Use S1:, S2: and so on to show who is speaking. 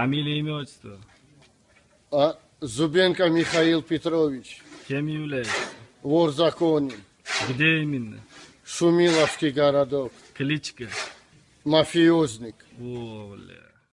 S1: Фамилия, имя, отчество.
S2: А Зубенко Михаил Петрович,
S1: Кем является?
S2: вор законе,
S1: Где именно?
S2: Шумиловский городок,
S1: Кличка.
S2: мафиозник.
S1: О, бля.